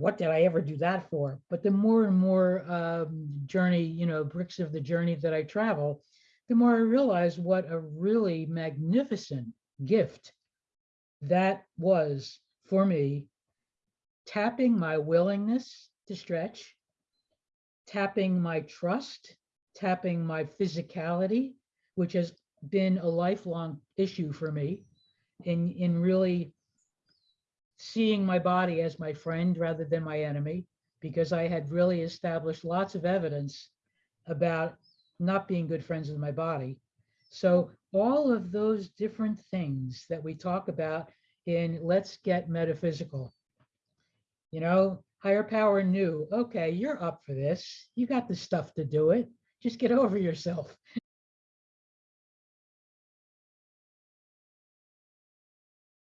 what did I ever do that for? But the more and more um, journey, you know, bricks of the journey that I travel, the more I realize what a really magnificent gift that was for me, tapping my willingness to stretch, tapping my trust, tapping my physicality, which has been a lifelong issue for me in, in really seeing my body as my friend rather than my enemy, because I had really established lots of evidence about not being good friends with my body. So all of those different things that we talk about in Let's Get Metaphysical. You know, higher power knew, okay, you're up for this. You got the stuff to do it. Just get over yourself.